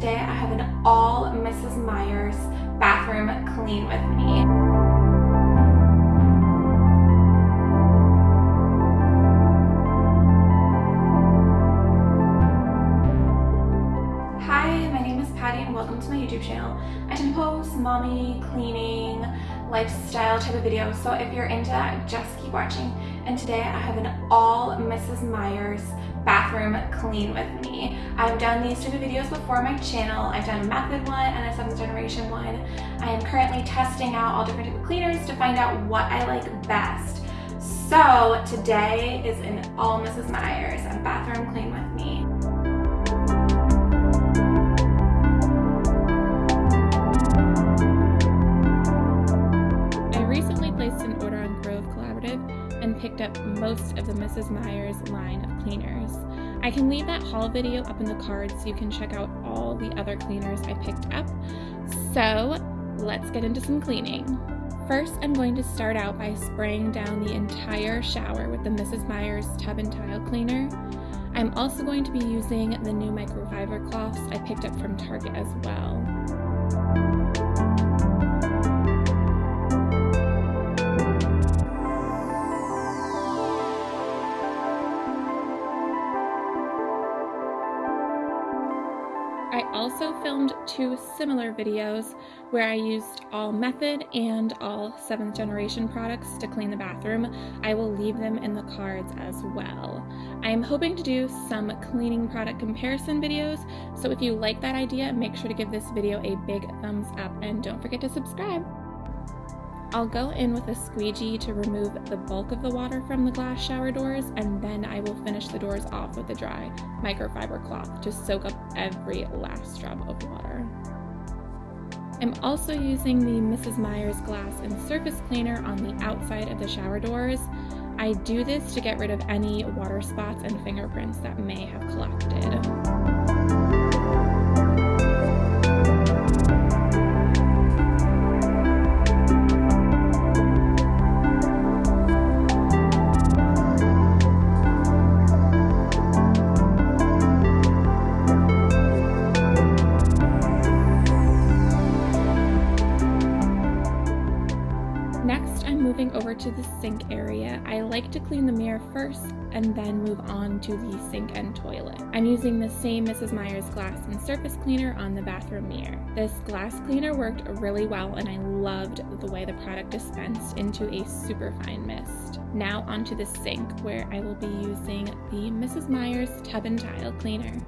Today I have an all Mrs. Meyer's bathroom clean with me. Hi, my name is Patty and welcome to my YouTube channel. I tend to post mommy, cleaning, lifestyle type of videos, so if you're into that, just keep watching. And today I have an all Mrs. Meyer's bathroom clean with me. I've done these type of videos before on my channel. I've done a method one and a seventh generation one. I am currently testing out all different type of cleaners to find out what I like best. So today is an all Mrs. Meyer's bathroom clean with me. I recently placed an order on Grove Collaborative and picked up most of the Mrs. Meyer's line of cleaners. I can leave that haul video up in the cards so you can check out all the other cleaners I picked up. So let's get into some cleaning. First, I'm going to start out by spraying down the entire shower with the Mrs. Meyer's Tub and Tile Cleaner. I'm also going to be using the new microfiber cloths I picked up from Target as well. I also filmed two similar videos where I used all method and all 7th generation products to clean the bathroom. I will leave them in the cards as well. I am hoping to do some cleaning product comparison videos, so if you like that idea, make sure to give this video a big thumbs up and don't forget to subscribe. I'll go in with a squeegee to remove the bulk of the water from the glass shower doors and then I will finish the doors off with a dry microfiber cloth to soak up every last drop of water. I'm also using the Mrs. Meyer's glass and surface cleaner on the outside of the shower doors. I do this to get rid of any water spots and fingerprints that may have collected. Over to the sink area, I like to clean the mirror first and then move on to the sink and toilet. I'm using the same Mrs. Meyer's glass and surface cleaner on the bathroom mirror. This glass cleaner worked really well and I loved the way the product dispensed into a super fine mist. Now onto the sink where I will be using the Mrs. Meyer's Tub and Tile Cleaner.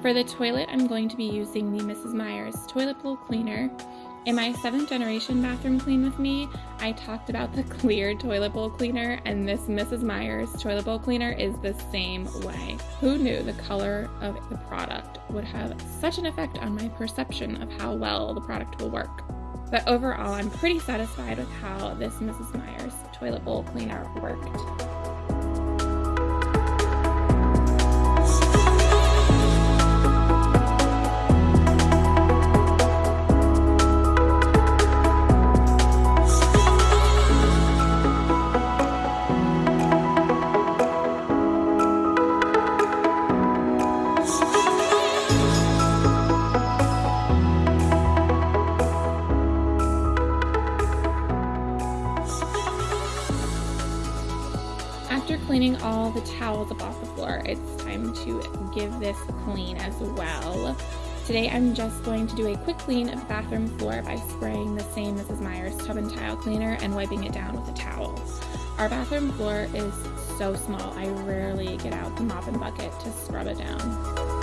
For the toilet, I'm going to be using the Mrs. Meyer's Toilet Bowl Cleaner. In my 7th generation bathroom clean with me, I talked about the clear toilet bowl cleaner and this Mrs. Meyer's toilet bowl cleaner is the same way. Who knew the color of the product would have such an effect on my perception of how well the product will work? But overall, I'm pretty satisfied with how this Mrs. Meyer's toilet bowl cleaner worked. After cleaning all the towels up off the floor, it's time to give this a clean as well. Today I'm just going to do a quick clean of the bathroom floor by spraying the same Mrs. Meyer's tub and tile cleaner and wiping it down with a towel. Our bathroom floor is so small, I rarely get out the mop and bucket to scrub it down.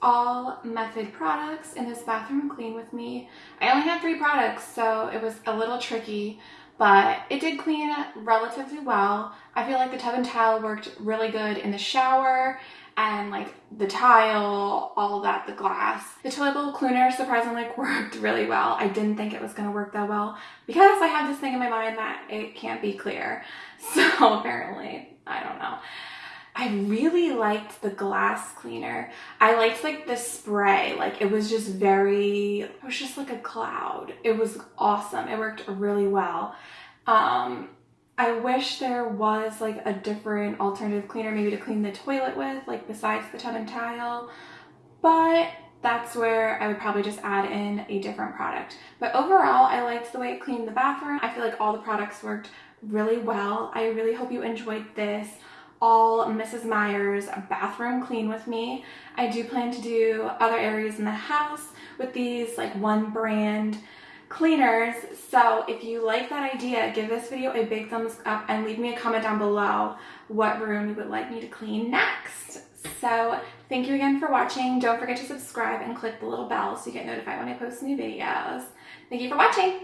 all Method products in this bathroom clean with me. I only had three products, so it was a little tricky, but it did clean relatively well. I feel like the tub and tile worked really good in the shower, and like the tile, all that, the glass. The toilet bowl cleaner surprisingly worked really well. I didn't think it was gonna work that well because I have this thing in my mind that it can't be clear. So apparently, I don't know. I really liked the glass cleaner. I liked like the spray, like it was just very, it was just like a cloud. It was awesome. It worked really well. Um, I wish there was like a different alternative cleaner maybe to clean the toilet with, like besides the tub and tile, but that's where I would probably just add in a different product. But overall, I liked the way it cleaned the bathroom. I feel like all the products worked really well. I really hope you enjoyed this all Mrs. Meyer's bathroom clean with me. I do plan to do other areas in the house with these like one brand cleaners. So if you like that idea, give this video a big thumbs up and leave me a comment down below what room you would like me to clean next. So thank you again for watching. Don't forget to subscribe and click the little bell so you get notified when I post new videos. Thank you for watching.